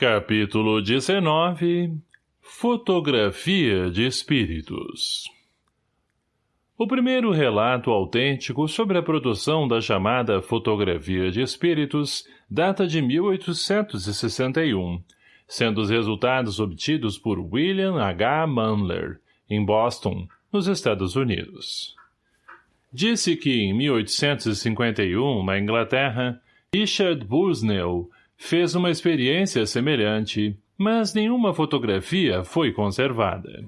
Capítulo 19 Fotografia de Espíritos O primeiro relato autêntico sobre a produção da chamada fotografia de espíritos data de 1861, sendo os resultados obtidos por William H. Mundler, em Boston, nos Estados Unidos. Disse que em 1851, na Inglaterra, Richard Busnell fez uma experiência semelhante, mas nenhuma fotografia foi conservada.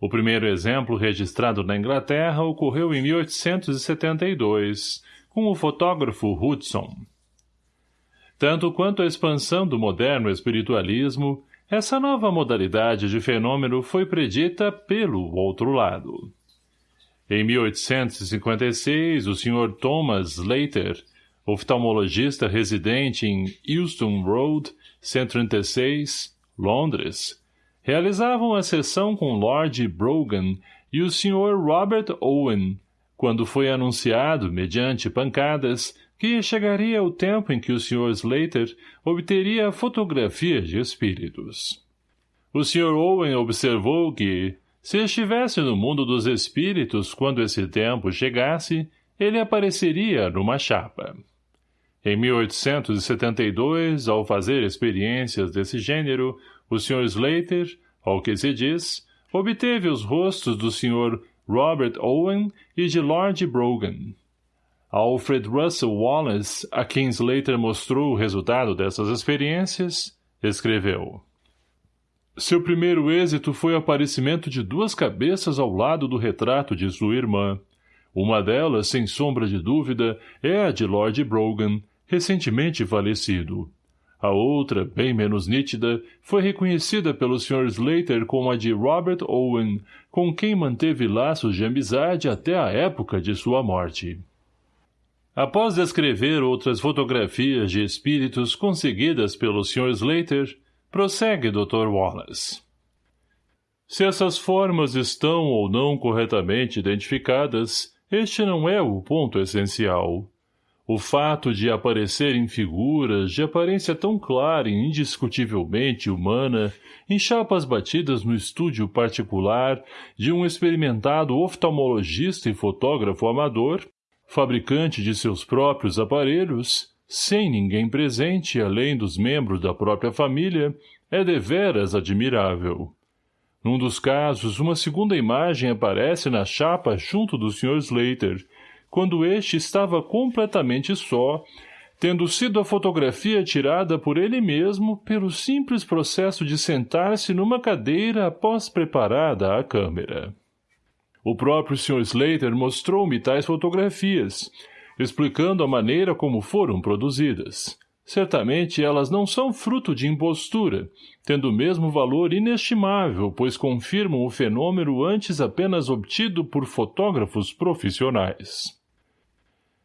O primeiro exemplo registrado na Inglaterra ocorreu em 1872, com o fotógrafo Hudson. Tanto quanto a expansão do moderno espiritualismo, essa nova modalidade de fenômeno foi predita pelo outro lado. Em 1856, o Sr. Thomas Slater oftalmologista residente em Euston Road, 136, Londres, realizavam a sessão com Lord Brogan e o Sr. Robert Owen, quando foi anunciado, mediante pancadas, que chegaria o tempo em que o Sr. Slater obteria fotografia de espíritos. O Sr. Owen observou que, se estivesse no mundo dos espíritos quando esse tempo chegasse, ele apareceria numa chapa. Em 1872, ao fazer experiências desse gênero, o Sr. Slater, ao que se diz, obteve os rostos do Sr. Robert Owen e de Lord Brogan. Alfred Russel Wallace, a quem Slater mostrou o resultado dessas experiências, escreveu Seu primeiro êxito foi o aparecimento de duas cabeças ao lado do retrato de sua irmã. Uma delas, sem sombra de dúvida, é a de Lord Brogan, recentemente falecido. A outra, bem menos nítida, foi reconhecida pelo Sr. Slater como a de Robert Owen, com quem manteve laços de amizade até a época de sua morte. Após descrever outras fotografias de espíritos conseguidas pelo Sr. Slater, prossegue Dr. Wallace. Se essas formas estão ou não corretamente identificadas, este não é o ponto essencial. O fato de aparecerem figuras de aparência tão clara e indiscutivelmente humana em chapas batidas no estúdio particular de um experimentado oftalmologista e fotógrafo amador, fabricante de seus próprios aparelhos, sem ninguém presente além dos membros da própria família, é deveras admirável. Num dos casos, uma segunda imagem aparece na chapa junto do Sr. Slater, quando este estava completamente só, tendo sido a fotografia tirada por ele mesmo pelo simples processo de sentar-se numa cadeira após preparada a câmera. O próprio Sr. Slater mostrou-me tais fotografias, explicando a maneira como foram produzidas. Certamente elas não são fruto de impostura, tendo o mesmo valor inestimável, pois confirmam o fenômeno antes apenas obtido por fotógrafos profissionais.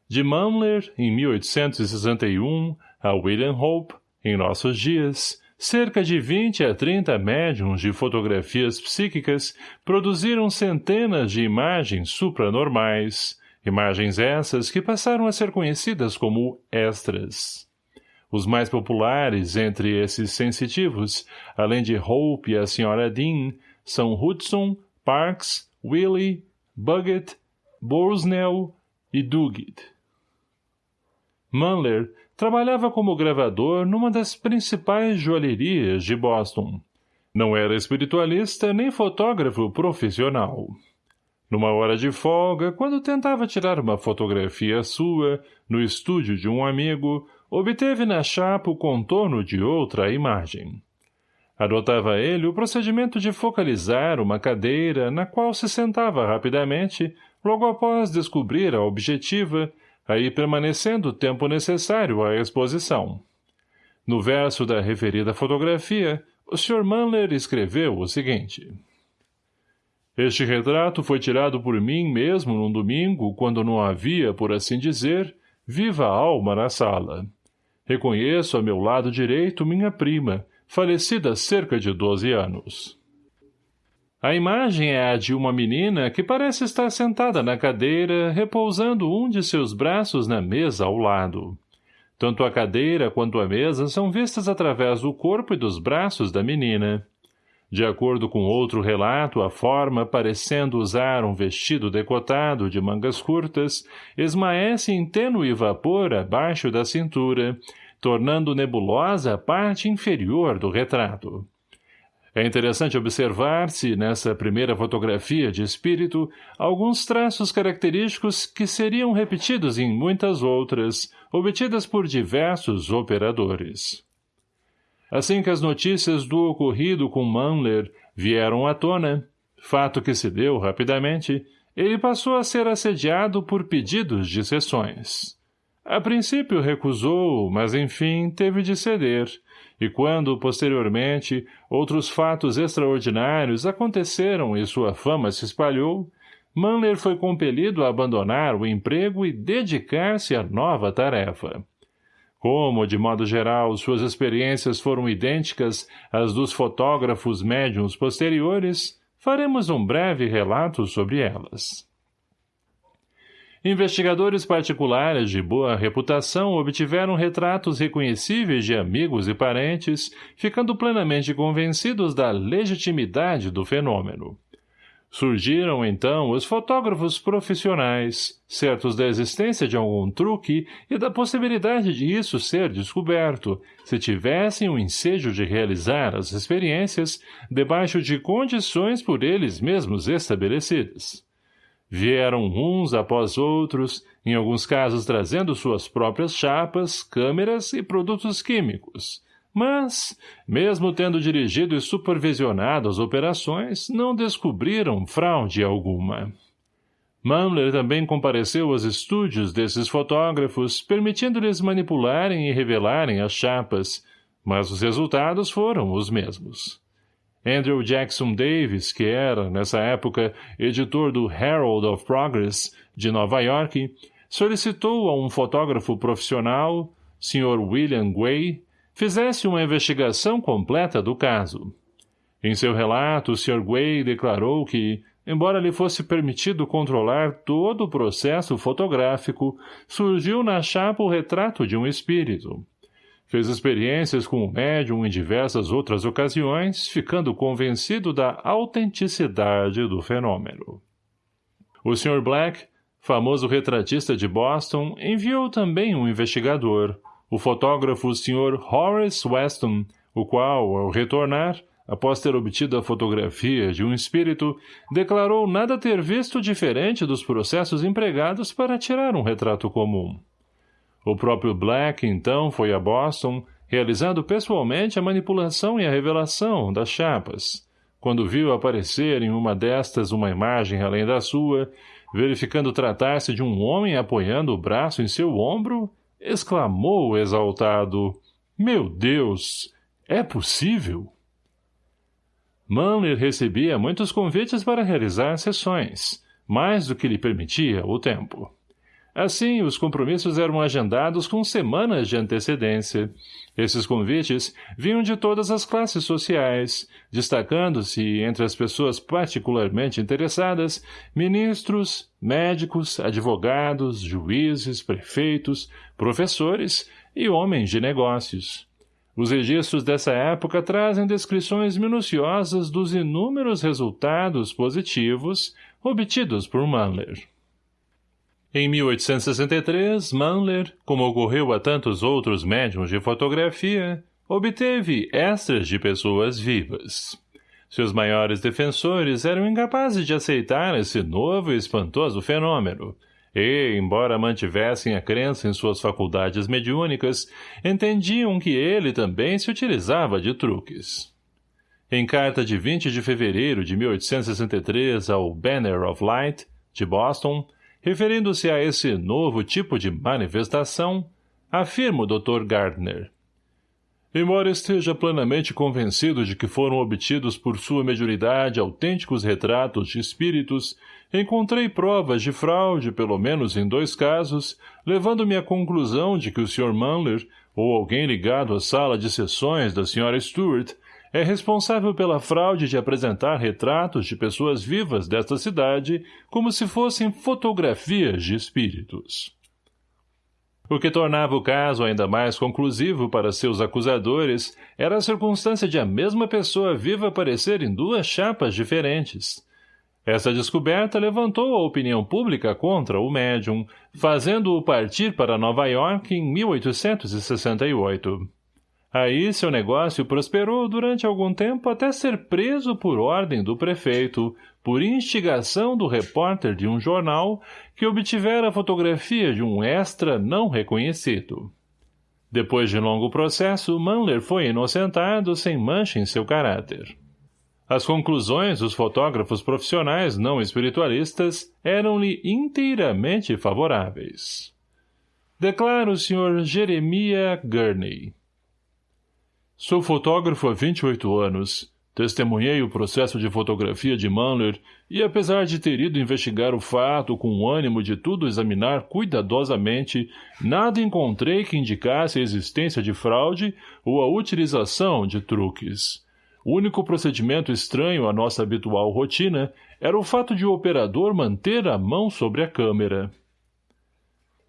De Mumler, em 1861, a William Hope, em nossos dias, cerca de 20 a 30 médiums de fotografias psíquicas produziram centenas de imagens supranormais, imagens essas que passaram a ser conhecidas como extras. Os mais populares entre esses sensitivos, além de Hope e a Sra. Dean, são Hudson, Parks, Willie, Buggett, Borsnell e Duguid. Manler trabalhava como gravador numa das principais joalherias de Boston. Não era espiritualista nem fotógrafo profissional. Numa hora de folga, quando tentava tirar uma fotografia sua, no estúdio de um amigo, obteve na chapa o contorno de outra imagem. Adotava ele o procedimento de focalizar uma cadeira na qual se sentava rapidamente, logo após descobrir a objetiva, aí permanecendo o tempo necessário à exposição. No verso da referida fotografia, o Sr. Manler escreveu o seguinte. Este retrato foi tirado por mim mesmo num domingo, quando não havia, por assim dizer, viva alma na sala. Reconheço a meu lado direito minha prima, falecida há cerca de doze anos. A imagem é a de uma menina que parece estar sentada na cadeira, repousando um de seus braços na mesa ao lado. Tanto a cadeira quanto a mesa são vistas através do corpo e dos braços da menina. De acordo com outro relato, a forma, parecendo usar um vestido decotado de mangas curtas, esmaece em tênue vapor abaixo da cintura, tornando nebulosa a parte inferior do retrato. É interessante observar-se, nessa primeira fotografia de espírito, alguns traços característicos que seriam repetidos em muitas outras, obtidas por diversos operadores. Assim que as notícias do ocorrido com Manler vieram à tona, fato que se deu rapidamente, ele passou a ser assediado por pedidos de sessões. A princípio recusou, mas enfim teve de ceder, e quando, posteriormente, outros fatos extraordinários aconteceram e sua fama se espalhou, Manler foi compelido a abandonar o emprego e dedicar-se à nova tarefa. Como, de modo geral, suas experiências foram idênticas às dos fotógrafos médiums posteriores, faremos um breve relato sobre elas. Investigadores particulares de boa reputação obtiveram retratos reconhecíveis de amigos e parentes, ficando plenamente convencidos da legitimidade do fenômeno. Surgiram, então, os fotógrafos profissionais, certos da existência de algum truque e da possibilidade de isso ser descoberto, se tivessem o ensejo de realizar as experiências debaixo de condições por eles mesmos estabelecidas. Vieram uns após outros, em alguns casos trazendo suas próprias chapas, câmeras e produtos químicos, mas, mesmo tendo dirigido e supervisionado as operações, não descobriram fraude alguma. Mamler também compareceu aos estúdios desses fotógrafos, permitindo-lhes manipularem e revelarem as chapas, mas os resultados foram os mesmos. Andrew Jackson Davis, que era, nessa época, editor do Herald of Progress, de Nova York, solicitou a um fotógrafo profissional, Sr. William Way, fizesse uma investigação completa do caso. Em seu relato, o Sr. Way declarou que, embora lhe fosse permitido controlar todo o processo fotográfico, surgiu na chapa o retrato de um espírito. Fez experiências com o médium em diversas outras ocasiões, ficando convencido da autenticidade do fenômeno. O Sr. Black, famoso retratista de Boston, enviou também um investigador, o fotógrafo Sr. Horace Weston, o qual, ao retornar, após ter obtido a fotografia de um espírito, declarou nada ter visto diferente dos processos empregados para tirar um retrato comum. O próprio Black, então, foi a Boston, realizando pessoalmente a manipulação e a revelação das chapas. Quando viu aparecer em uma destas uma imagem além da sua, verificando tratar-se de um homem apoiando o braço em seu ombro, exclamou exaltado, Meu Deus, é possível? Manler recebia muitos convites para realizar sessões, mais do que lhe permitia o tempo. Assim, os compromissos eram agendados com semanas de antecedência. Esses convites vinham de todas as classes sociais, destacando-se, entre as pessoas particularmente interessadas, ministros, médicos, advogados, juízes, prefeitos, professores e homens de negócios. Os registros dessa época trazem descrições minuciosas dos inúmeros resultados positivos obtidos por Manler. Em 1863, Manler, como ocorreu a tantos outros médiums de fotografia, obteve extras de pessoas vivas. Seus maiores defensores eram incapazes de aceitar esse novo e espantoso fenômeno, e, embora mantivessem a crença em suas faculdades mediúnicas, entendiam que ele também se utilizava de truques. Em carta de 20 de fevereiro de 1863 ao Banner of Light, de Boston, Referindo-se a esse novo tipo de manifestação, afirma o Dr. Gardner. Embora esteja plenamente convencido de que foram obtidos por sua mediunidade autênticos retratos de espíritos, encontrei provas de fraude pelo menos em dois casos, levando-me à conclusão de que o Sr. Manler, ou alguém ligado à sala de sessões da Sra. Stewart, é responsável pela fraude de apresentar retratos de pessoas vivas desta cidade como se fossem fotografias de espíritos. O que tornava o caso ainda mais conclusivo para seus acusadores era a circunstância de a mesma pessoa viva aparecer em duas chapas diferentes. Essa descoberta levantou a opinião pública contra o médium, fazendo-o partir para Nova York em 1868. Aí seu negócio prosperou durante algum tempo até ser preso por ordem do prefeito, por instigação do repórter de um jornal que obtivera a fotografia de um extra não reconhecido. Depois de longo processo, Manler foi inocentado sem mancha em seu caráter. As conclusões dos fotógrafos profissionais não espiritualistas eram-lhe inteiramente favoráveis. Declara o Sr. Jeremiah Gurney. Sou fotógrafo há 28 anos. Testemunhei o processo de fotografia de Manler e, apesar de ter ido investigar o fato com o ânimo de tudo examinar cuidadosamente, nada encontrei que indicasse a existência de fraude ou a utilização de truques. O único procedimento estranho à nossa habitual rotina era o fato de o operador manter a mão sobre a câmera.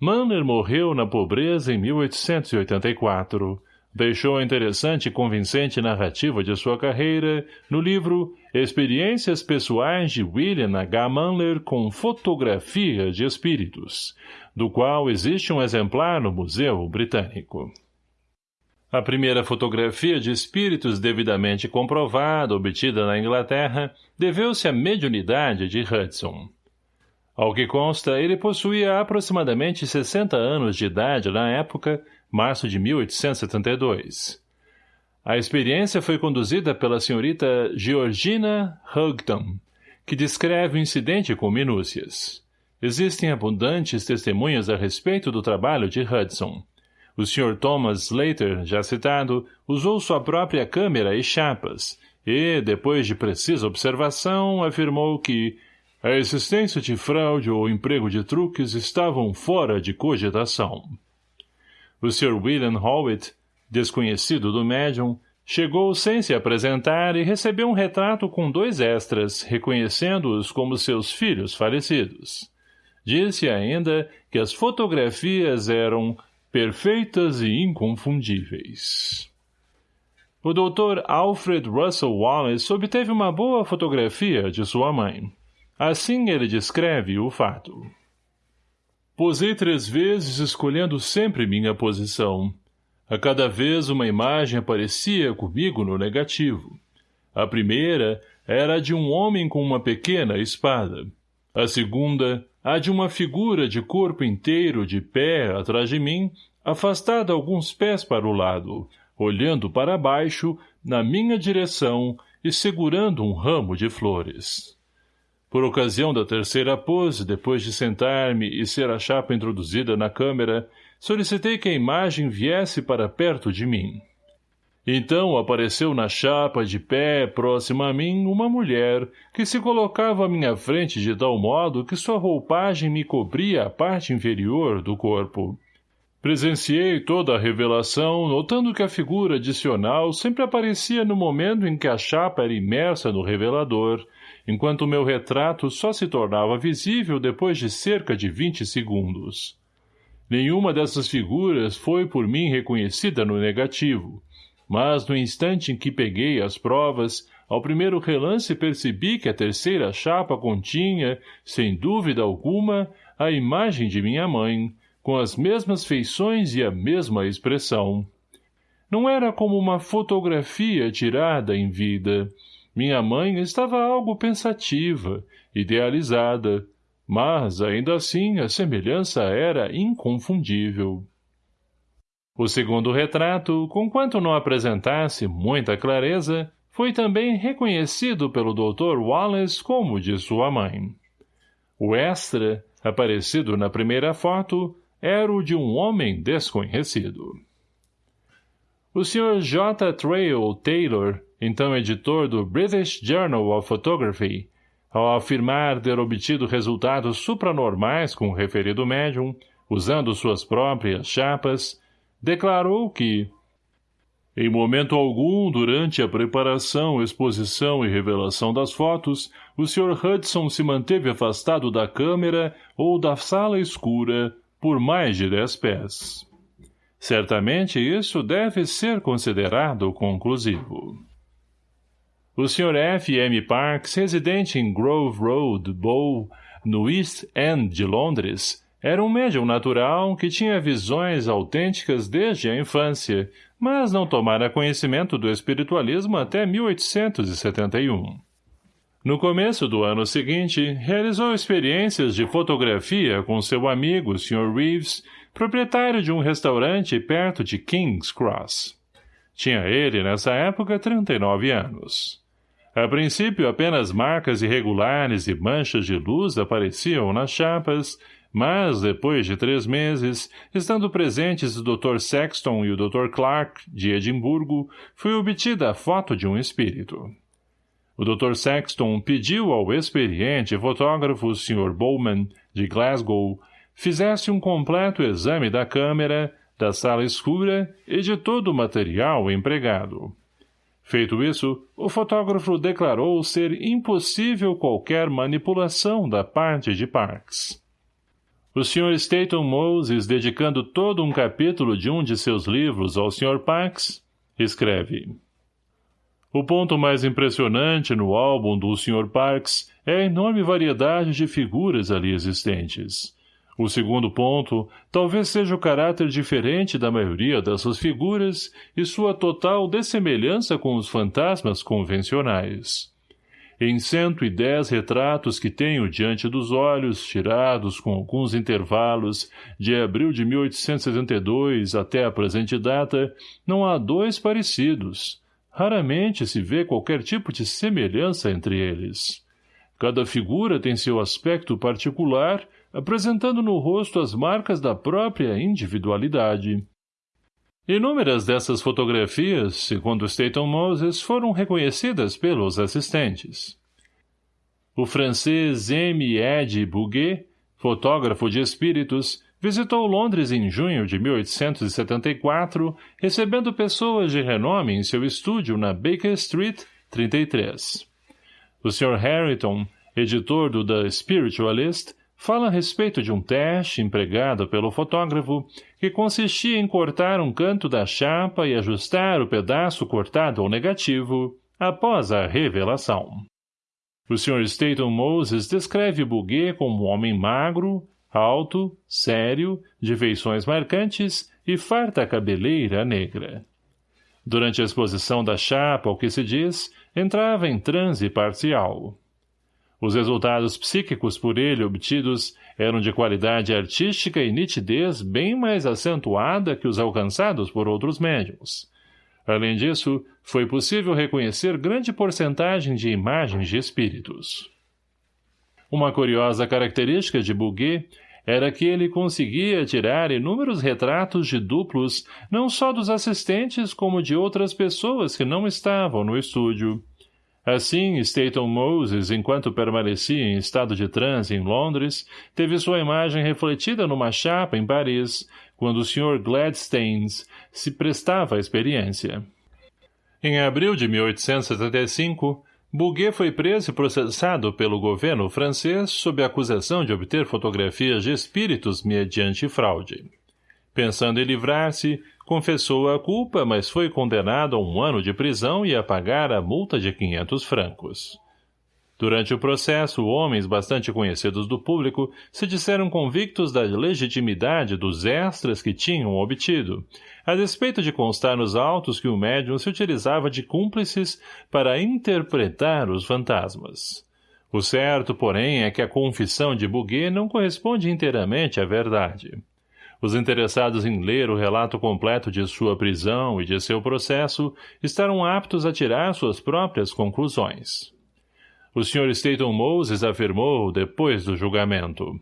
Manner morreu na pobreza em 1884 deixou a interessante e convincente narrativa de sua carreira no livro Experiências Pessoais de William H. Manler com Fotografia de Espíritos, do qual existe um exemplar no Museu Britânico. A primeira fotografia de espíritos devidamente comprovada, obtida na Inglaterra, deveu-se à mediunidade de Hudson. Ao que consta, ele possuía aproximadamente 60 anos de idade na época, março de 1872. A experiência foi conduzida pela senhorita Georgina Houghton, que descreve o incidente com minúcias. Existem abundantes testemunhas a respeito do trabalho de Hudson. O Sr. Thomas Slater, já citado, usou sua própria câmera e chapas, e, depois de precisa observação, afirmou que a existência de fraude ou emprego de truques estavam fora de cogitação. O Sr. William Howitt, desconhecido do médium, chegou sem se apresentar e recebeu um retrato com dois extras, reconhecendo-os como seus filhos falecidos. Disse ainda que as fotografias eram perfeitas e inconfundíveis. O Dr. Alfred Russell Wallace obteve uma boa fotografia de sua mãe. Assim ele descreve o fato. Posei três vezes escolhendo sempre minha posição. A cada vez uma imagem aparecia comigo no negativo. A primeira era a de um homem com uma pequena espada. A segunda, a de uma figura de corpo inteiro de pé atrás de mim, afastada alguns pés para o lado, olhando para baixo, na minha direção e segurando um ramo de flores. Por ocasião da terceira pose, depois de sentar-me e ser a chapa introduzida na câmera, solicitei que a imagem viesse para perto de mim. Então apareceu na chapa de pé, próxima a mim, uma mulher, que se colocava à minha frente de tal modo que sua roupagem me cobria a parte inferior do corpo. Presenciei toda a revelação, notando que a figura adicional sempre aparecia no momento em que a chapa era imersa no revelador, enquanto meu retrato só se tornava visível depois de cerca de vinte segundos. Nenhuma dessas figuras foi por mim reconhecida no negativo, mas no instante em que peguei as provas, ao primeiro relance percebi que a terceira chapa continha, sem dúvida alguma, a imagem de minha mãe, com as mesmas feições e a mesma expressão. Não era como uma fotografia tirada em vida, minha mãe estava algo pensativa, idealizada, mas, ainda assim, a semelhança era inconfundível. O segundo retrato, conquanto não apresentasse muita clareza, foi também reconhecido pelo Dr. Wallace como de sua mãe. O extra, aparecido na primeira foto, era o de um homem desconhecido. O Sr. J. Trail Taylor então editor do British Journal of Photography, ao afirmar ter obtido resultados supranormais com o referido médium, usando suas próprias chapas, declarou que, em momento algum, durante a preparação, exposição e revelação das fotos, o Sr. Hudson se manteve afastado da câmera ou da sala escura, por mais de dez pés. Certamente isso deve ser considerado conclusivo. O Sr. F. M. Parks, residente em Grove Road, Bow, no East End de Londres, era um médium natural que tinha visões autênticas desde a infância, mas não tomara conhecimento do espiritualismo até 1871. No começo do ano seguinte, realizou experiências de fotografia com seu amigo, Sr. Reeves, proprietário de um restaurante perto de King's Cross. Tinha ele, nessa época, 39 anos. A princípio, apenas marcas irregulares e manchas de luz apareciam nas chapas, mas, depois de três meses, estando presentes o Dr. Sexton e o Dr. Clark, de Edimburgo, foi obtida a foto de um espírito. O Dr. Sexton pediu ao experiente fotógrafo Sr. Bowman, de Glasgow, fizesse um completo exame da câmera, da sala escura e de todo o material empregado. Feito isso, o fotógrafo declarou ser impossível qualquer manipulação da parte de Parks. O Sr. Staton Moses, dedicando todo um capítulo de um de seus livros ao Sr. Pax, escreve O ponto mais impressionante no álbum do Sr. Parks é a enorme variedade de figuras ali existentes. O segundo ponto talvez seja o caráter diferente da maioria das suas figuras e sua total dessemelhança com os fantasmas convencionais. Em cento e dez retratos que tenho diante dos olhos, tirados com alguns intervalos, de abril de 1872 até a presente data, não há dois parecidos. Raramente se vê qualquer tipo de semelhança entre eles. Cada figura tem seu aspecto particular, apresentando no rosto as marcas da própria individualidade. Inúmeras dessas fotografias, segundo Staton Moses, foram reconhecidas pelos assistentes. O francês M. Ed Bouguet, fotógrafo de espíritos, visitou Londres em junho de 1874, recebendo pessoas de renome em seu estúdio na Baker Street, 33. O Sr. Harrington, editor do The Spiritualist, fala a respeito de um teste empregado pelo fotógrafo que consistia em cortar um canto da chapa e ajustar o pedaço cortado ao negativo após a revelação. O Sr. Staton Moses descreve Bouguet como um homem magro, alto, sério, de feições marcantes e farta cabeleira negra. Durante a exposição da chapa, ao que se diz, entrava em transe parcial. Os resultados psíquicos por ele obtidos eram de qualidade artística e nitidez bem mais acentuada que os alcançados por outros médiums. Além disso, foi possível reconhecer grande porcentagem de imagens de espíritos. Uma curiosa característica de Bouguet era que ele conseguia tirar inúmeros retratos de duplos não só dos assistentes como de outras pessoas que não estavam no estúdio. Assim, Staton Moses, enquanto permanecia em estado de transe em Londres, teve sua imagem refletida numa chapa em Paris, quando o Sr. Gladstanes se prestava à experiência. Em abril de 1875, Bouguet foi preso e processado pelo governo francês sob a acusação de obter fotografias de espíritos mediante fraude. Pensando em livrar-se, confessou a culpa, mas foi condenado a um ano de prisão e a pagar a multa de 500 francos. Durante o processo, homens bastante conhecidos do público se disseram convictos da legitimidade dos extras que tinham obtido, a despeito de constar nos autos que o médium se utilizava de cúmplices para interpretar os fantasmas. O certo, porém, é que a confissão de Bouguet não corresponde inteiramente à verdade. Os interessados em ler o relato completo de sua prisão e de seu processo estarão aptos a tirar suas próprias conclusões. O Sr. Staton Moses afirmou depois do julgamento.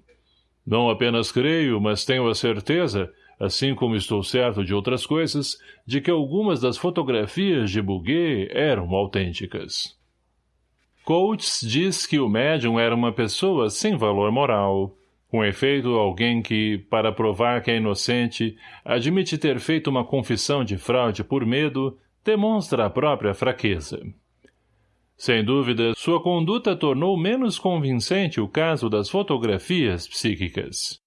Não apenas creio, mas tenho a certeza, assim como estou certo de outras coisas, de que algumas das fotografias de Bouguet eram autênticas. Coates diz que o médium era uma pessoa sem valor moral, com efeito, alguém que, para provar que é inocente, admite ter feito uma confissão de fraude por medo, demonstra a própria fraqueza. Sem dúvida, sua conduta tornou menos convincente o caso das fotografias psíquicas.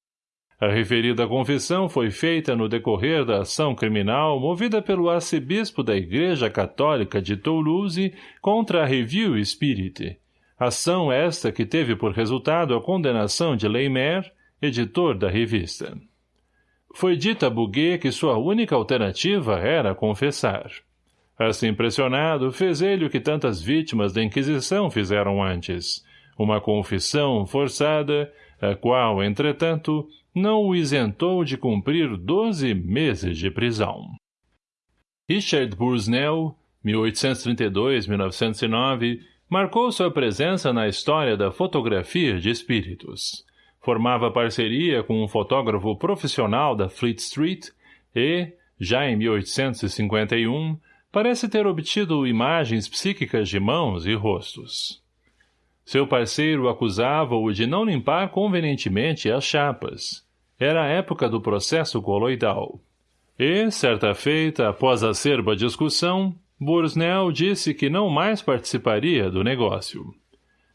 A referida confissão foi feita no decorrer da ação criminal movida pelo arcebispo da Igreja Católica de Toulouse contra a Review Spirit, ação esta que teve por resultado a condenação de Leimer, editor da revista. Foi dita a Bouguet que sua única alternativa era confessar. Assim pressionado, fez ele o que tantas vítimas da Inquisição fizeram antes, uma confissão forçada, a qual, entretanto, não o isentou de cumprir doze meses de prisão. Richard Bursnell, 1832-1909, marcou sua presença na história da fotografia de espíritos. Formava parceria com um fotógrafo profissional da Fleet Street e, já em 1851, parece ter obtido imagens psíquicas de mãos e rostos. Seu parceiro acusava-o de não limpar convenientemente as chapas. Era a época do processo coloidal. E, certa feita, após acerba discussão, Bursnell disse que não mais participaria do negócio.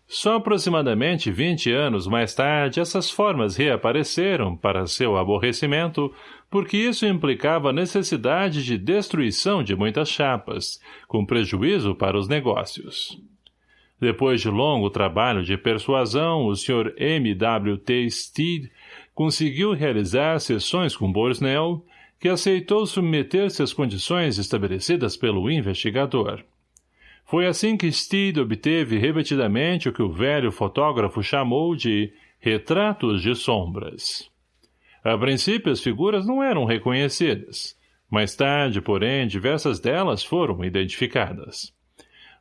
Só aproximadamente vinte anos mais tarde essas formas reapareceram, para seu aborrecimento, porque isso implicava necessidade de destruição de muitas chapas, com prejuízo para os negócios. Depois de longo trabalho de persuasão, o Sr. M. W. T. Steed conseguiu realizar sessões com Borsnell, que aceitou submeter-se às condições estabelecidas pelo investigador. Foi assim que Steed obteve repetidamente o que o velho fotógrafo chamou de retratos de sombras. A princípio as figuras não eram reconhecidas. Mais tarde, porém, diversas delas foram identificadas.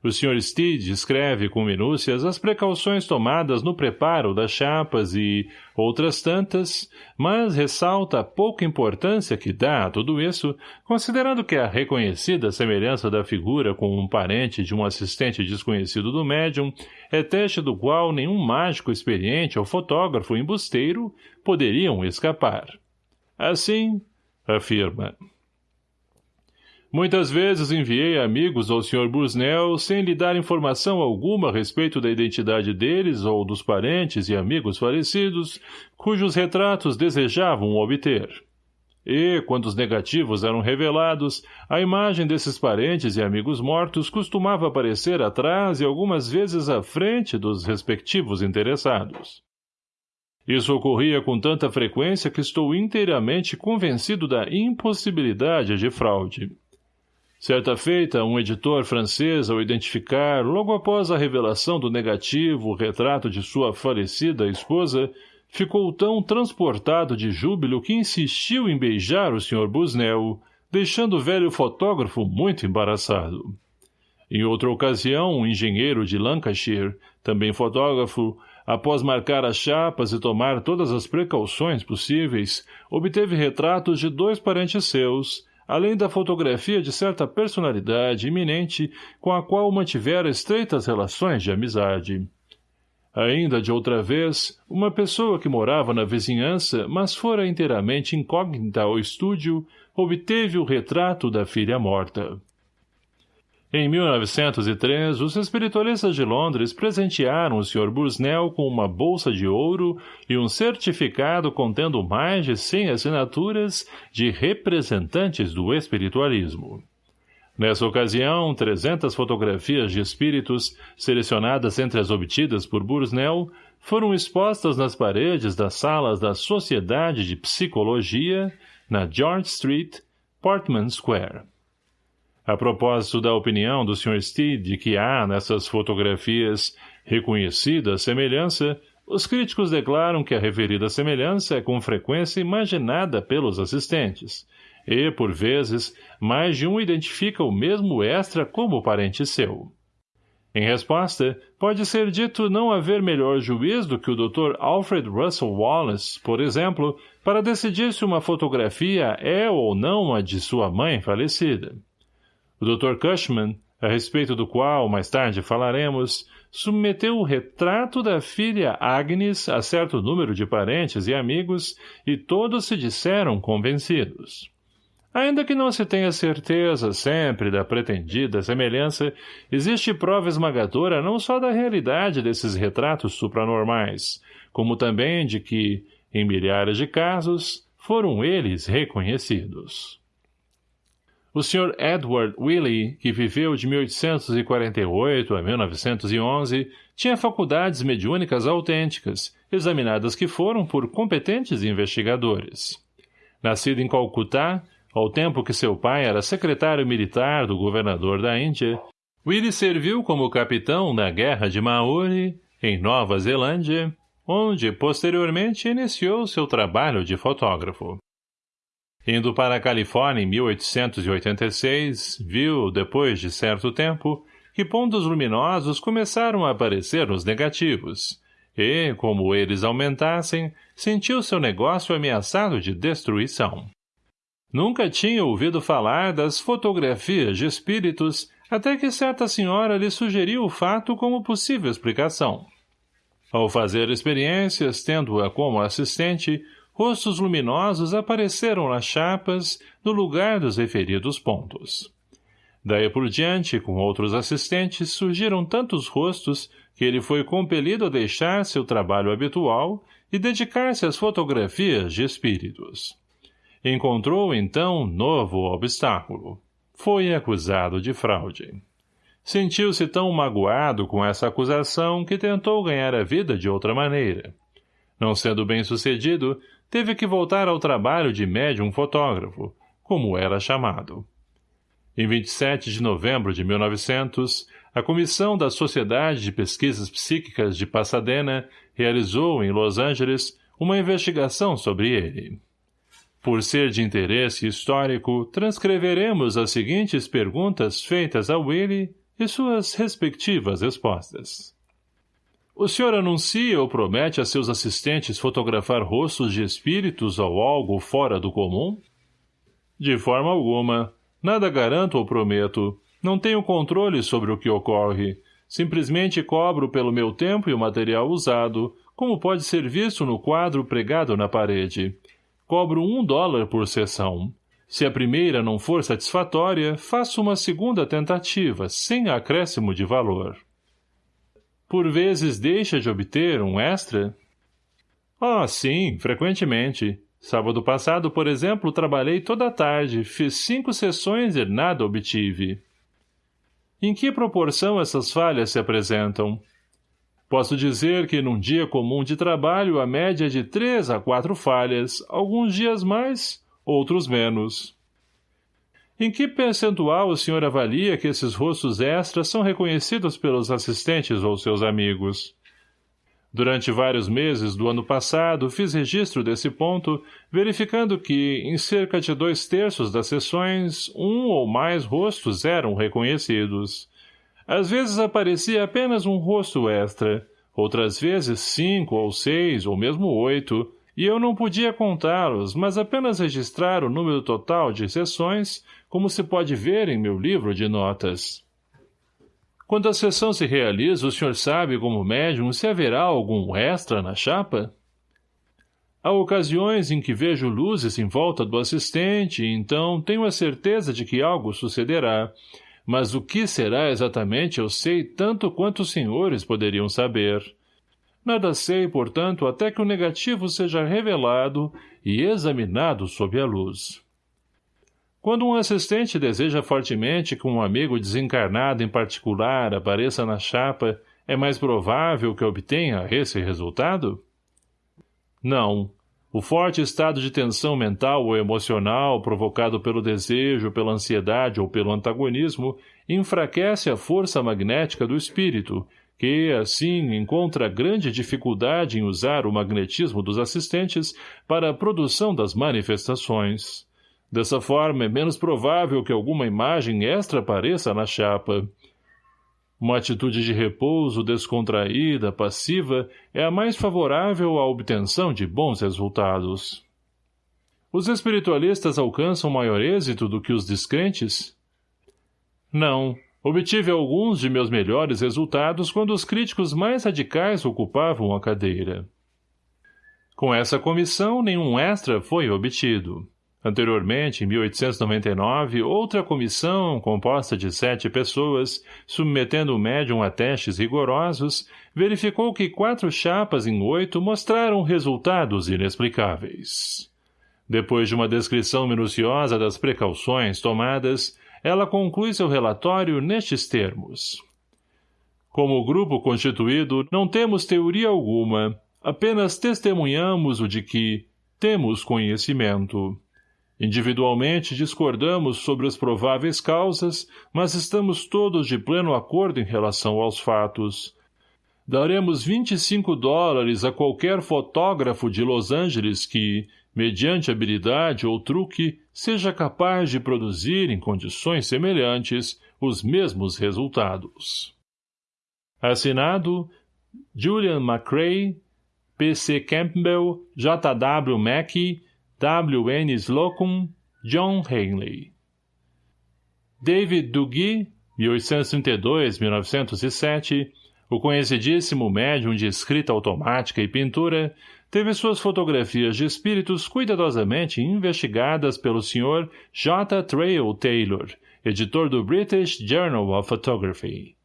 O Sr. Steed descreve com minúcias as precauções tomadas no preparo das chapas e outras tantas, mas ressalta a pouca importância que dá a tudo isso, considerando que a reconhecida semelhança da figura com um parente de um assistente desconhecido do médium é teste do qual nenhum mágico experiente ou fotógrafo embusteiro poderiam escapar. Assim, afirma. Muitas vezes enviei amigos ao Sr. Busnel sem lhe dar informação alguma a respeito da identidade deles ou dos parentes e amigos falecidos, cujos retratos desejavam obter. E, quando os negativos eram revelados, a imagem desses parentes e amigos mortos costumava aparecer atrás e algumas vezes à frente dos respectivos interessados. Isso ocorria com tanta frequência que estou inteiramente convencido da impossibilidade de fraude. Certa feita, um editor francês, ao identificar, logo após a revelação do negativo, o retrato de sua falecida esposa, ficou tão transportado de júbilo que insistiu em beijar o Sr. Busnel, deixando o velho fotógrafo muito embaraçado. Em outra ocasião, um engenheiro de Lancashire, também fotógrafo, após marcar as chapas e tomar todas as precauções possíveis, obteve retratos de dois parentes seus, além da fotografia de certa personalidade iminente com a qual mantivera estreitas relações de amizade. Ainda de outra vez, uma pessoa que morava na vizinhança, mas fora inteiramente incógnita ao estúdio, obteve o retrato da filha morta. Em 1903, os espiritualistas de Londres presentearam o Sr. Busnell com uma bolsa de ouro e um certificado contendo mais de 100 assinaturas de representantes do espiritualismo. Nessa ocasião, 300 fotografias de espíritos, selecionadas entre as obtidas por Busnell, foram expostas nas paredes das salas da Sociedade de Psicologia, na George Street, Portman Square. A propósito da opinião do Sr. Steed de que há nessas fotografias reconhecida semelhança, os críticos declaram que a referida semelhança é com frequência imaginada pelos assistentes, e, por vezes, mais de um identifica o mesmo extra como parente seu. Em resposta, pode ser dito não haver melhor juiz do que o Dr. Alfred Russel Wallace, por exemplo, para decidir se uma fotografia é ou não a de sua mãe falecida. O Dr. Cushman, a respeito do qual mais tarde falaremos, submeteu o retrato da filha Agnes a certo número de parentes e amigos e todos se disseram convencidos. Ainda que não se tenha certeza sempre da pretendida semelhança, existe prova esmagadora não só da realidade desses retratos supranormais, como também de que, Em milhares de casos, foram eles reconhecidos. O Sr. Edward Willey, que viveu de 1848 a 1911, tinha faculdades mediúnicas autênticas, examinadas que foram por competentes investigadores. Nascido em Calcutá, ao tempo que seu pai era secretário militar do governador da Índia, Willey serviu como capitão na Guerra de Maori, em Nova Zelândia, onde, posteriormente, iniciou seu trabalho de fotógrafo. Indo para a Califórnia em 1886, viu, depois de certo tempo, que pontos luminosos começaram a aparecer nos negativos, e, como eles aumentassem, sentiu seu negócio ameaçado de destruição. Nunca tinha ouvido falar das fotografias de espíritos até que certa senhora lhe sugeriu o fato como possível explicação. Ao fazer experiências, tendo-a como assistente, rostos luminosos apareceram nas chapas no lugar dos referidos pontos. Daí por diante, com outros assistentes, surgiram tantos rostos que ele foi compelido a deixar seu trabalho habitual e dedicar-se às fotografias de espíritos. Encontrou, então, novo obstáculo. Foi acusado de fraude. Sentiu-se tão magoado com essa acusação que tentou ganhar a vida de outra maneira. Não sendo bem sucedido, teve que voltar ao trabalho de médium fotógrafo, como era chamado. Em 27 de novembro de 1900, a Comissão da Sociedade de Pesquisas Psíquicas de Pasadena realizou, em Los Angeles, uma investigação sobre ele. Por ser de interesse histórico, transcreveremos as seguintes perguntas feitas a Willie e suas respectivas respostas. O senhor anuncia ou promete a seus assistentes fotografar rostos de espíritos ou algo fora do comum? De forma alguma. Nada garanto ou prometo. Não tenho controle sobre o que ocorre. Simplesmente cobro pelo meu tempo e o material usado, como pode ser visto no quadro pregado na parede. Cobro um dólar por sessão. Se a primeira não for satisfatória, faço uma segunda tentativa, sem acréscimo de valor. Por vezes deixa de obter um extra? Ah, sim, frequentemente. Sábado passado, por exemplo, trabalhei toda a tarde, fiz cinco sessões e nada obtive. Em que proporção essas falhas se apresentam? Posso dizer que num dia comum de trabalho a média é de três a quatro falhas, alguns dias mais, outros menos. Em que percentual o senhor avalia que esses rostos extras são reconhecidos pelos assistentes ou seus amigos? Durante vários meses do ano passado, fiz registro desse ponto, verificando que, em cerca de dois terços das sessões, um ou mais rostos eram reconhecidos. Às vezes aparecia apenas um rosto extra, outras vezes cinco ou seis ou mesmo oito, e eu não podia contá-los, mas apenas registrar o número total de sessões, como se pode ver em meu livro de notas. Quando a sessão se realiza, o senhor sabe, como médium, se haverá algum extra na chapa? Há ocasiões em que vejo luzes em volta do assistente então tenho a certeza de que algo sucederá, mas o que será exatamente eu sei tanto quanto os senhores poderiam saber. Nada sei, portanto, até que o negativo seja revelado e examinado sob a luz. Quando um assistente deseja fortemente que um amigo desencarnado em particular apareça na chapa, é mais provável que obtenha esse resultado? Não. O forte estado de tensão mental ou emocional provocado pelo desejo, pela ansiedade ou pelo antagonismo enfraquece a força magnética do espírito que, assim, encontra grande dificuldade em usar o magnetismo dos assistentes para a produção das manifestações. Dessa forma, é menos provável que alguma imagem extra apareça na chapa. Uma atitude de repouso descontraída, passiva, é a mais favorável à obtenção de bons resultados. Os espiritualistas alcançam maior êxito do que os descrentes? Não, Obtive alguns de meus melhores resultados quando os críticos mais radicais ocupavam a cadeira. Com essa comissão, nenhum extra foi obtido. Anteriormente, em 1899, outra comissão, composta de sete pessoas, submetendo o médium a testes rigorosos, verificou que quatro chapas em oito mostraram resultados inexplicáveis. Depois de uma descrição minuciosa das precauções tomadas, ela conclui seu relatório nestes termos. Como grupo constituído, não temos teoria alguma, apenas testemunhamos o de que temos conhecimento. Individualmente discordamos sobre as prováveis causas, mas estamos todos de pleno acordo em relação aos fatos. Daremos 25 dólares a qualquer fotógrafo de Los Angeles que, mediante habilidade ou truque, seja capaz de produzir em condições semelhantes os mesmos resultados. Assinado Julian McCrae, P.C. Campbell, J.W. Mackey, W. N. Slocum, John Hanley. David Duguy, 1832-1907, o conhecidíssimo médium de escrita automática e pintura, teve suas fotografias de espíritos cuidadosamente investigadas pelo Sr. J. Trail Taylor, editor do British Journal of Photography.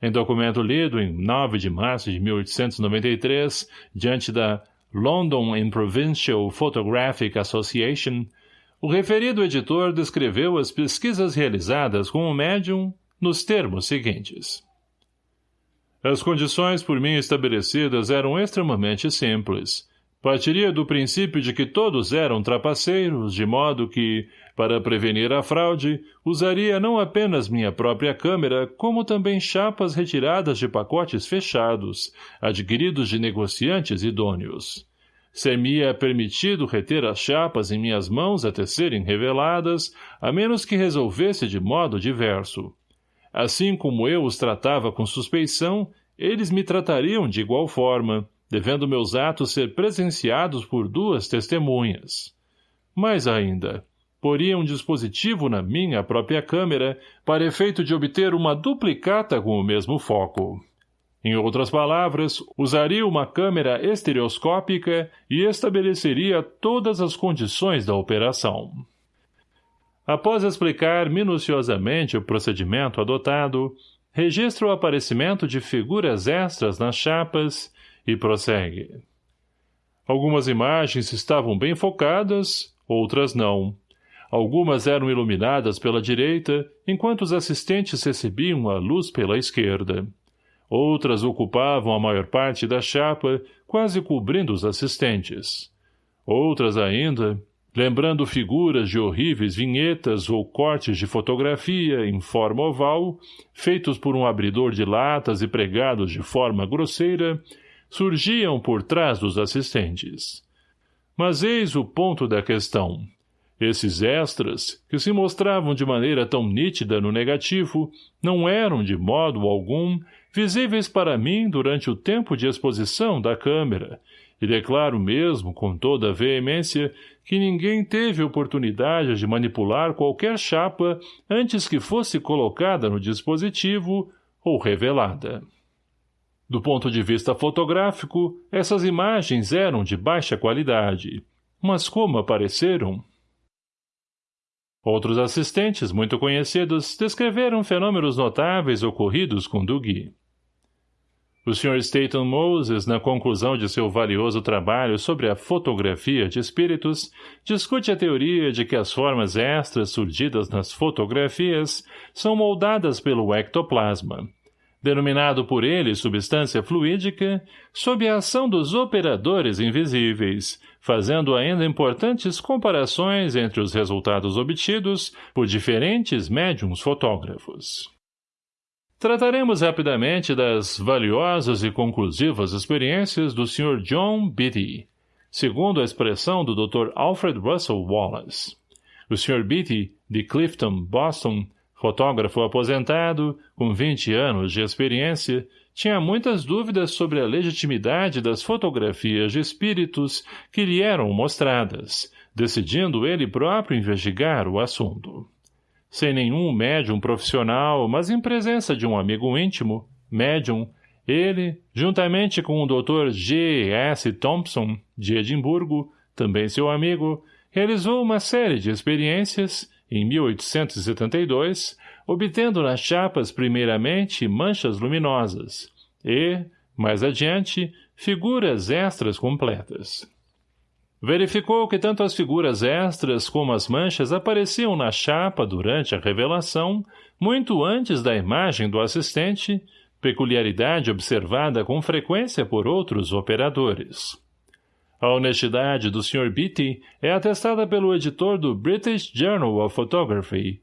Em documento lido em 9 de março de 1893, diante da London and Provincial Photographic Association, o referido editor descreveu as pesquisas realizadas com o médium nos termos seguintes. As condições por mim estabelecidas eram extremamente simples. Partiria do princípio de que todos eram trapaceiros, de modo que, para prevenir a fraude, usaria não apenas minha própria câmera, como também chapas retiradas de pacotes fechados, adquiridos de negociantes idôneos. Ser-me-ia permitido reter as chapas em minhas mãos até serem reveladas, a menos que resolvesse de modo diverso. Assim como eu os tratava com suspeição, eles me tratariam de igual forma, devendo meus atos ser presenciados por duas testemunhas. Mais ainda, poria um dispositivo na minha própria câmera para efeito de obter uma duplicata com o mesmo foco. Em outras palavras, usaria uma câmera estereoscópica e estabeleceria todas as condições da operação. Após explicar minuciosamente o procedimento adotado, registra o aparecimento de figuras extras nas chapas e prossegue. Algumas imagens estavam bem focadas, outras não. Algumas eram iluminadas pela direita, enquanto os assistentes recebiam a luz pela esquerda. Outras ocupavam a maior parte da chapa, quase cobrindo os assistentes. Outras ainda, lembrando figuras de horríveis vinhetas ou cortes de fotografia em forma oval, feitos por um abridor de latas e pregados de forma grosseira, surgiam por trás dos assistentes. Mas eis o ponto da questão. Esses extras, que se mostravam de maneira tão nítida no negativo, não eram, de modo algum, visíveis para mim durante o tempo de exposição da câmera, e declaro mesmo, com toda a veemência, que ninguém teve oportunidade de manipular qualquer chapa antes que fosse colocada no dispositivo ou revelada. Do ponto de vista fotográfico, essas imagens eram de baixa qualidade, mas como apareceram, Outros assistentes, muito conhecidos, descreveram fenômenos notáveis ocorridos com Dugui. O Sr. Staton Moses, na conclusão de seu valioso trabalho sobre a fotografia de espíritos, discute a teoria de que as formas extras surgidas nas fotografias são moldadas pelo ectoplasma, denominado por ele substância fluídica, sob a ação dos operadores invisíveis, fazendo ainda importantes comparações entre os resultados obtidos por diferentes médiums fotógrafos. Trataremos rapidamente das valiosas e conclusivas experiências do Sr. John Beatty, segundo a expressão do Dr. Alfred Russel Wallace. O Sr. Beatty, de Clifton, Boston, Fotógrafo aposentado, com 20 anos de experiência, tinha muitas dúvidas sobre a legitimidade das fotografias de espíritos que lhe eram mostradas, decidindo ele próprio investigar o assunto. Sem nenhum médium profissional, mas em presença de um amigo íntimo, médium, ele, juntamente com o Dr. G. S. Thompson, de Edimburgo, também seu amigo, realizou uma série de experiências, em 1872, obtendo nas chapas primeiramente manchas luminosas e, mais adiante, figuras extras completas. Verificou que tanto as figuras extras como as manchas apareciam na chapa durante a revelação, muito antes da imagem do assistente, peculiaridade observada com frequência por outros operadores. A honestidade do Sr. Beatty é atestada pelo editor do British Journal of Photography.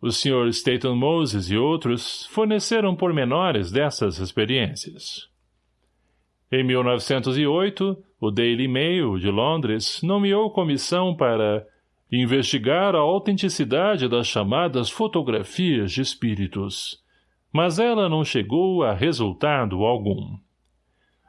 O Sr. Staton Moses e outros forneceram pormenores dessas experiências. Em 1908, o Daily Mail, de Londres, nomeou comissão para investigar a autenticidade das chamadas fotografias de espíritos, mas ela não chegou a resultado algum.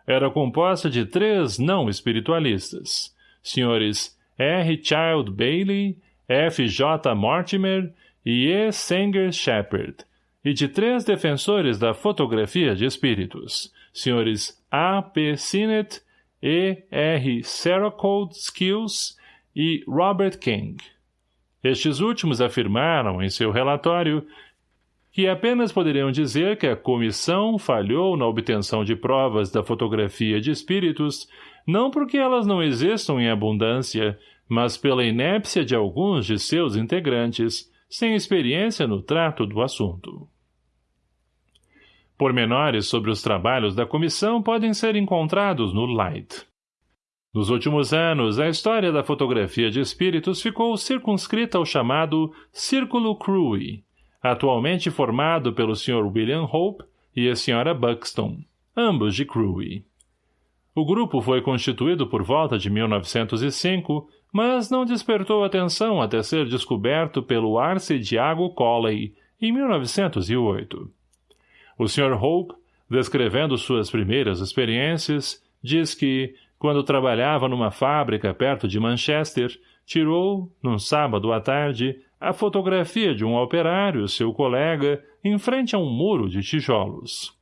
Era composta de três não espiritualistas, senhores R. Child Bailey, F. J. Mortimer e E. Sanger Shepard, e de três defensores da fotografia de espíritos, senhores A. P. Sinnett, E. R. Seracode Skills e Robert King. Estes últimos afirmaram em seu relatório que apenas poderiam dizer que a comissão falhou na obtenção de provas da fotografia de espíritos, não porque elas não existam em abundância, mas pela inépcia de alguns de seus integrantes, sem experiência no trato do assunto. Pormenores sobre os trabalhos da comissão podem ser encontrados no Light. Nos últimos anos, a história da fotografia de espíritos ficou circunscrita ao chamado Círculo Crewe, atualmente formado pelo Sr. William Hope e a Sra. Buxton, ambos de Crewe. O grupo foi constituído por volta de 1905, mas não despertou atenção até ser descoberto pelo Arce Diago Colley, em 1908. O Sr. Hope, descrevendo suas primeiras experiências, diz que, quando trabalhava numa fábrica perto de Manchester, tirou, num sábado à tarde, a fotografia de um operário, seu colega, em frente a um muro de tijolos.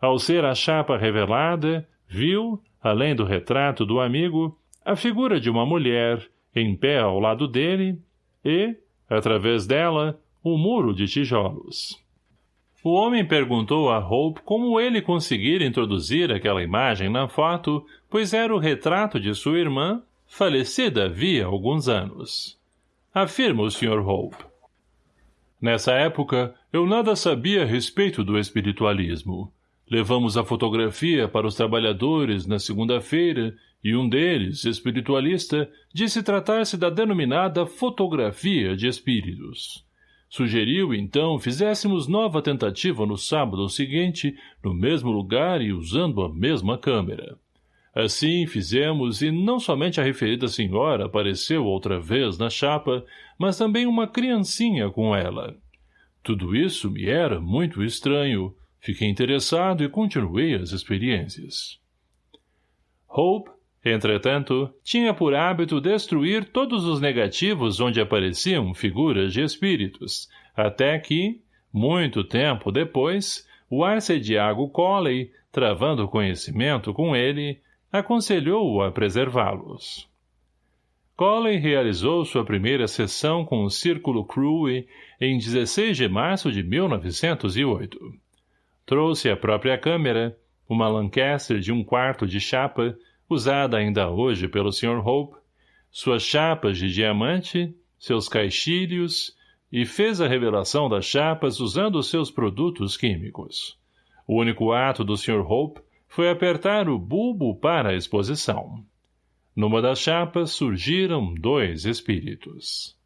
Ao ser a chapa revelada, viu, além do retrato do amigo, a figura de uma mulher, em pé ao lado dele, e, através dela, o muro de tijolos. O homem perguntou a Hope como ele conseguira introduzir aquela imagem na foto, pois era o retrato de sua irmã, falecida havia alguns anos. Afirma o Sr. Hope. Nessa época, eu nada sabia a respeito do espiritualismo. Levamos a fotografia para os trabalhadores na segunda-feira e um deles, espiritualista, disse tratar-se da denominada fotografia de espíritos. Sugeriu, então, fizéssemos nova tentativa no sábado seguinte, no mesmo lugar e usando a mesma câmera. Assim fizemos e não somente a referida senhora apareceu outra vez na chapa, mas também uma criancinha com ela. Tudo isso me era muito estranho. Fiquei interessado e continuei as experiências. Hope, Entretanto, tinha por hábito destruir todos os negativos onde apareciam figuras de espíritos, até que, muito tempo depois, o arcediago Colley, travando conhecimento com ele, aconselhou-o a preservá-los. Colley realizou sua primeira sessão com o Círculo Crewe em 16 de março de 1908. Trouxe a própria câmera, uma Lancaster de um quarto de chapa, usada ainda hoje pelo Sr. Hope, suas chapas de diamante, seus caixilhos, e fez a revelação das chapas usando seus produtos químicos. O único ato do Sr. Hope foi apertar o bulbo para a exposição. Numa das chapas surgiram dois espíritos.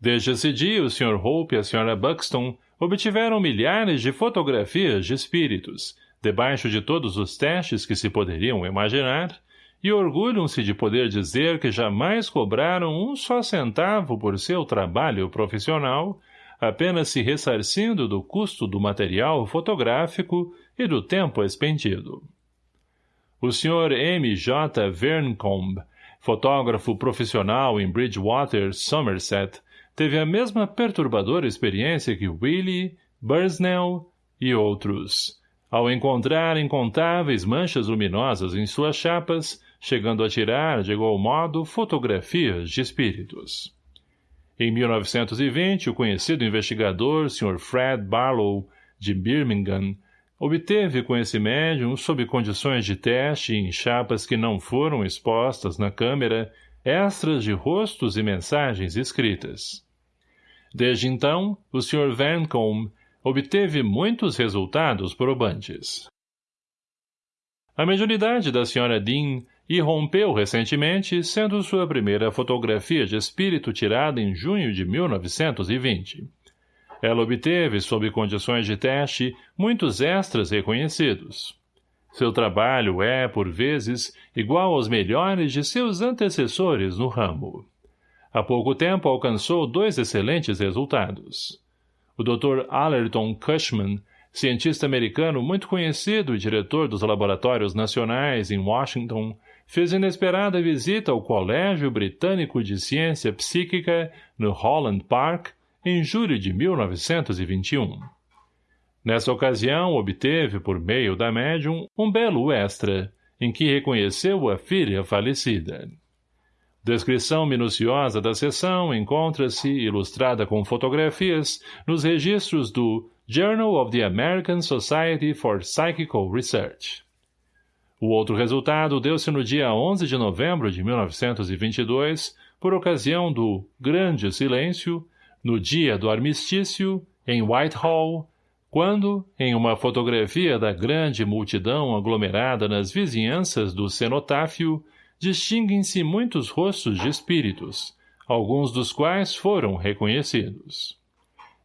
Desde esse dia, o Sr. Hope e a Sra. Buxton obtiveram milhares de fotografias de espíritos, debaixo de todos os testes que se poderiam imaginar, e orgulham-se de poder dizer que jamais cobraram um só centavo por seu trabalho profissional, apenas se ressarcindo do custo do material fotográfico e do tempo expendido. O Sr. M. J. Verncombe, fotógrafo profissional em Bridgewater, Somerset, teve a mesma perturbadora experiência que Willie, Bursnell e outros. Ao encontrar incontáveis manchas luminosas em suas chapas, chegando a tirar, de igual modo, fotografias de espíritos. Em 1920, o conhecido investigador Sr. Fred Barlow, de Birmingham, obteve com esse médium, sob condições de teste em chapas que não foram expostas na câmera, extras de rostos e mensagens escritas. Desde então, o Sr. Vancombe obteve muitos resultados probantes. A mediunidade da Sra. Dean irrompeu recentemente, sendo sua primeira fotografia de espírito tirada em junho de 1920. Ela obteve, sob condições de teste, muitos extras reconhecidos. Seu trabalho é, por vezes, igual aos melhores de seus antecessores no ramo. Há pouco tempo alcançou dois excelentes resultados. O Dr. Allerton Cushman, cientista americano muito conhecido e diretor dos laboratórios nacionais em Washington, fez inesperada visita ao Colégio Britânico de Ciência Psíquica no Holland Park em julho de 1921. Nessa ocasião, obteve, por meio da médium, um belo extra, em que reconheceu a filha falecida. Descrição minuciosa da sessão encontra-se, ilustrada com fotografias, nos registros do Journal of the American Society for Psychical Research. O outro resultado deu-se no dia 11 de novembro de 1922, por ocasião do Grande Silêncio, no dia do armistício, em Whitehall, quando, em uma fotografia da grande multidão aglomerada nas vizinhanças do cenotáfio, distinguem-se muitos rostos de espíritos, alguns dos quais foram reconhecidos.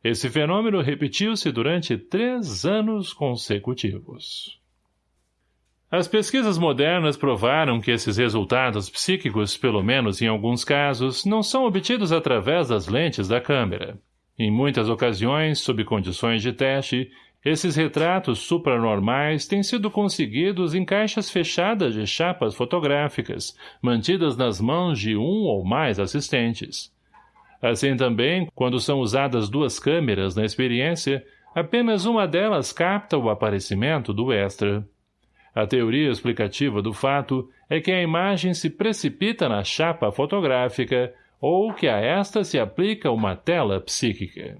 Esse fenômeno repetiu-se durante três anos consecutivos. As pesquisas modernas provaram que esses resultados psíquicos, pelo menos em alguns casos, não são obtidos através das lentes da câmera. Em muitas ocasiões, sob condições de teste, esses retratos supranormais têm sido conseguidos em caixas fechadas de chapas fotográficas, mantidas nas mãos de um ou mais assistentes. Assim também, quando são usadas duas câmeras na experiência, apenas uma delas capta o aparecimento do extra. A teoria explicativa do fato é que a imagem se precipita na chapa fotográfica ou que a esta se aplica uma tela psíquica.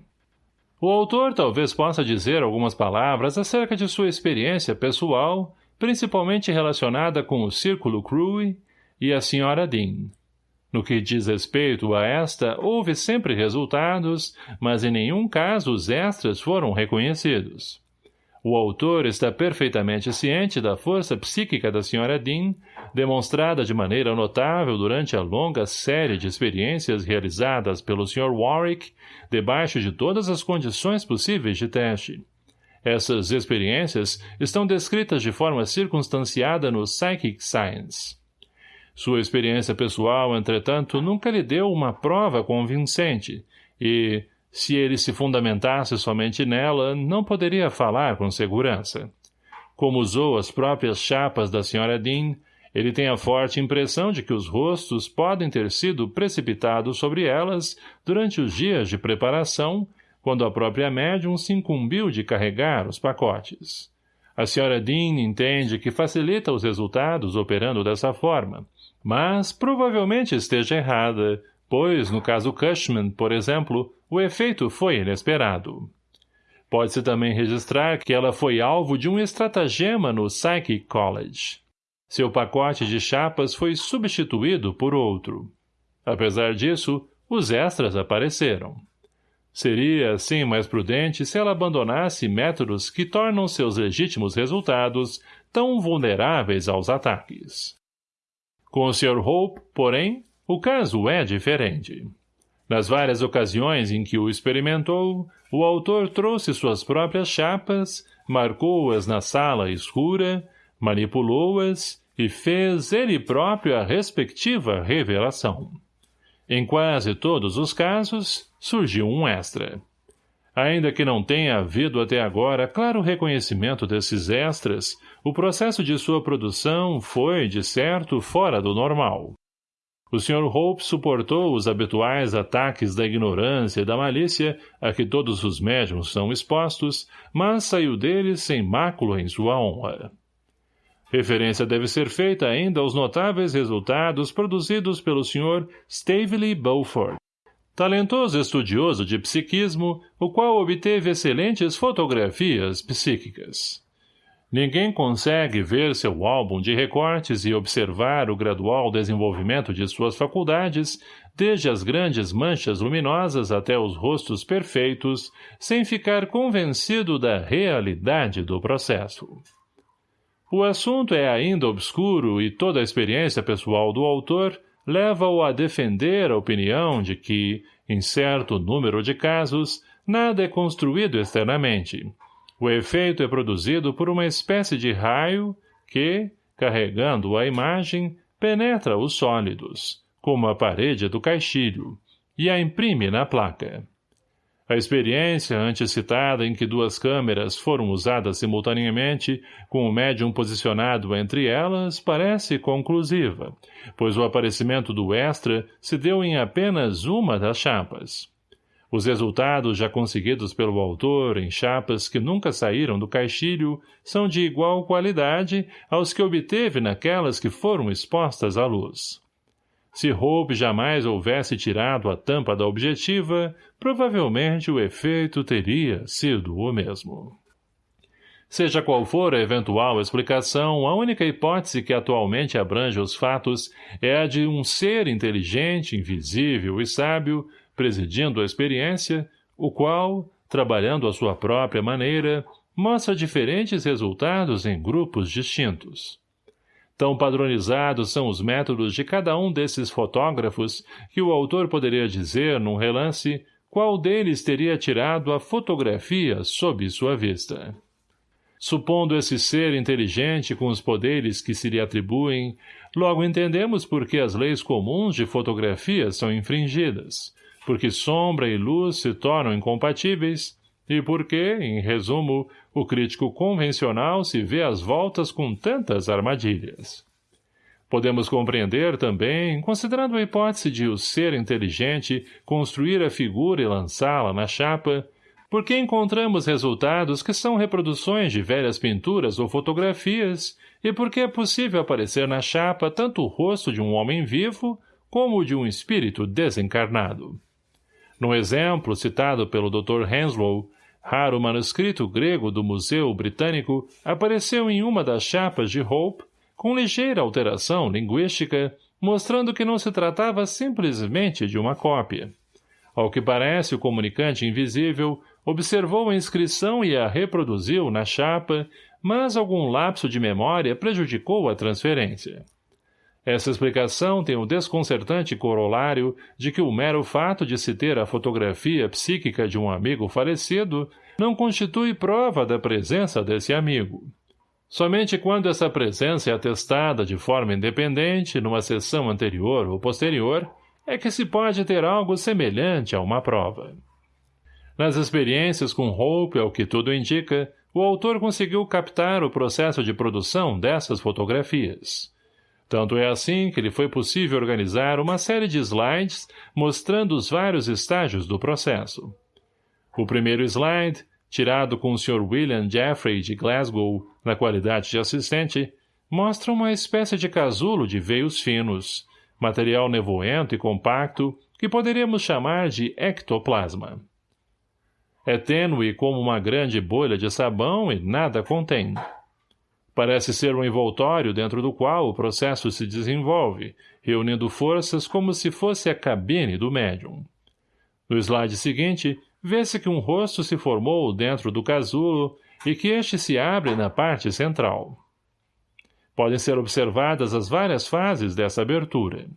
O autor talvez possa dizer algumas palavras acerca de sua experiência pessoal, principalmente relacionada com o Círculo Crewe e a Sra. Dean. No que diz respeito a esta, houve sempre resultados, mas em nenhum caso os extras foram reconhecidos. O autor está perfeitamente ciente da força psíquica da Sra. Dean, demonstrada de maneira notável durante a longa série de experiências realizadas pelo Sr. Warwick, debaixo de todas as condições possíveis de teste. Essas experiências estão descritas de forma circunstanciada no Psychic Science. Sua experiência pessoal, entretanto, nunca lhe deu uma prova convincente, e, se ele se fundamentasse somente nela, não poderia falar com segurança. Como usou as próprias chapas da Sra. Dean, ele tem a forte impressão de que os rostos podem ter sido precipitados sobre elas durante os dias de preparação, quando a própria médium se incumbiu de carregar os pacotes. A Sra. Dean entende que facilita os resultados operando dessa forma, mas provavelmente esteja errada, pois, no caso Cushman, por exemplo, o efeito foi inesperado. Pode-se também registrar que ela foi alvo de um estratagema no Psychic College. Seu pacote de chapas foi substituído por outro. Apesar disso, os extras apareceram. Seria, assim, mais prudente se ela abandonasse métodos que tornam seus legítimos resultados tão vulneráveis aos ataques. Com o Sr. Hope, porém, o caso é diferente. Nas várias ocasiões em que o experimentou, o autor trouxe suas próprias chapas, marcou-as na sala escura, manipulou-as e fez ele próprio a respectiva revelação. Em quase todos os casos, surgiu um extra. Ainda que não tenha havido até agora claro reconhecimento desses extras, o processo de sua produção foi, de certo, fora do normal. O Sr. Hope suportou os habituais ataques da ignorância e da malícia a que todos os médiums são expostos, mas saiu deles sem mácula em sua honra. Referência deve ser feita ainda aos notáveis resultados produzidos pelo Sr. Stavely Beaufort, talentoso estudioso de psiquismo, o qual obteve excelentes fotografias psíquicas. Ninguém consegue ver seu álbum de recortes e observar o gradual desenvolvimento de suas faculdades, desde as grandes manchas luminosas até os rostos perfeitos, sem ficar convencido da realidade do processo. O assunto é ainda obscuro e toda a experiência pessoal do autor leva-o a defender a opinião de que, em certo número de casos, nada é construído externamente. O efeito é produzido por uma espécie de raio que, carregando a imagem, penetra os sólidos, como a parede do caixilho, e a imprime na placa. A experiência antecitada em que duas câmeras foram usadas simultaneamente, com o médium posicionado entre elas, parece conclusiva, pois o aparecimento do extra se deu em apenas uma das chapas. Os resultados já conseguidos pelo autor em chapas que nunca saíram do caixilho são de igual qualidade aos que obteve naquelas que foram expostas à luz. Se Hope jamais houvesse tirado a tampa da objetiva, provavelmente o efeito teria sido o mesmo. Seja qual for a eventual explicação, a única hipótese que atualmente abrange os fatos é a de um ser inteligente, invisível e sábio, presidindo a experiência, o qual, trabalhando à sua própria maneira, mostra diferentes resultados em grupos distintos. Tão padronizados são os métodos de cada um desses fotógrafos que o autor poderia dizer, num relance, qual deles teria tirado a fotografia sob sua vista. Supondo esse ser inteligente com os poderes que se lhe atribuem, logo entendemos por que as leis comuns de fotografia são infringidas, porque sombra e luz se tornam incompatíveis, e porque, em resumo, o crítico convencional se vê às voltas com tantas armadilhas. Podemos compreender também, considerando a hipótese de o ser inteligente construir a figura e lançá-la na chapa, porque encontramos resultados que são reproduções de velhas pinturas ou fotografias, e porque é possível aparecer na chapa tanto o rosto de um homem vivo como o de um espírito desencarnado. No exemplo citado pelo Dr. Henslow, raro manuscrito grego do Museu Britânico apareceu em uma das chapas de Hope, com ligeira alteração linguística, mostrando que não se tratava simplesmente de uma cópia. Ao que parece, o comunicante invisível observou a inscrição e a reproduziu na chapa, mas algum lapso de memória prejudicou a transferência. Essa explicação tem o desconcertante corolário de que o mero fato de se ter a fotografia psíquica de um amigo falecido não constitui prova da presença desse amigo. Somente quando essa presença é atestada de forma independente, numa sessão anterior ou posterior, é que se pode ter algo semelhante a uma prova. Nas experiências com Hope, ao que tudo indica, o autor conseguiu captar o processo de produção dessas fotografias. Tanto é assim que lhe foi possível organizar uma série de slides mostrando os vários estágios do processo. O primeiro slide, tirado com o Sr. William Jeffrey de Glasgow na qualidade de assistente, mostra uma espécie de casulo de veios finos, material nevoento e compacto que poderíamos chamar de ectoplasma. É tênue como uma grande bolha de sabão e nada contém. Parece ser um envoltório dentro do qual o processo se desenvolve, reunindo forças como se fosse a cabine do médium. No slide seguinte, vê-se que um rosto se formou dentro do casulo e que este se abre na parte central. Podem ser observadas as várias fases dessa abertura.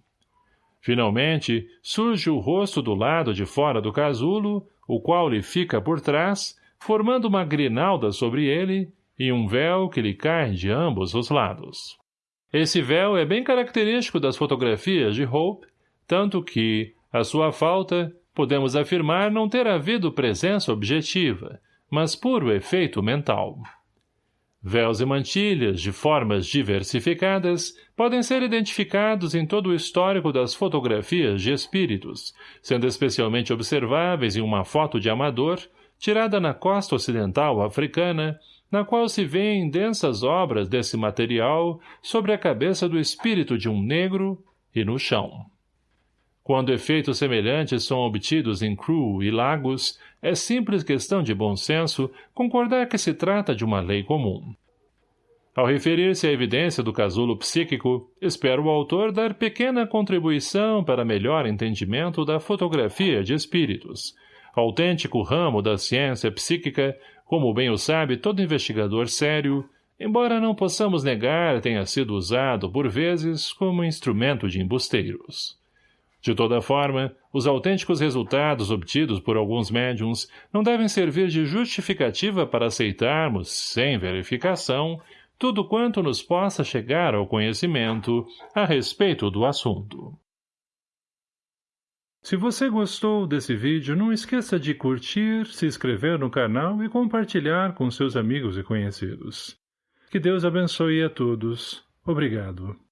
Finalmente, surge o rosto do lado de fora do casulo, o qual lhe fica por trás, formando uma grinalda sobre ele, e um véu que lhe cai de ambos os lados. Esse véu é bem característico das fotografias de Hope, tanto que, à sua falta, podemos afirmar não ter havido presença objetiva, mas puro efeito mental. Véus e mantilhas, de formas diversificadas, podem ser identificados em todo o histórico das fotografias de espíritos, sendo especialmente observáveis em uma foto de amador, tirada na costa ocidental africana, na qual se vêem densas obras desse material sobre a cabeça do espírito de um negro e no chão. Quando efeitos semelhantes são obtidos em Crew e Lagos, é simples questão de bom senso concordar que se trata de uma lei comum. Ao referir-se à evidência do casulo psíquico, espero o autor dar pequena contribuição para melhor entendimento da fotografia de espíritos, autêntico ramo da ciência psíquica, como bem o sabe todo investigador sério, embora não possamos negar tenha sido usado, por vezes, como instrumento de embusteiros. De toda forma, os autênticos resultados obtidos por alguns médiums não devem servir de justificativa para aceitarmos, sem verificação, tudo quanto nos possa chegar ao conhecimento a respeito do assunto. Se você gostou desse vídeo, não esqueça de curtir, se inscrever no canal e compartilhar com seus amigos e conhecidos. Que Deus abençoe a todos. Obrigado.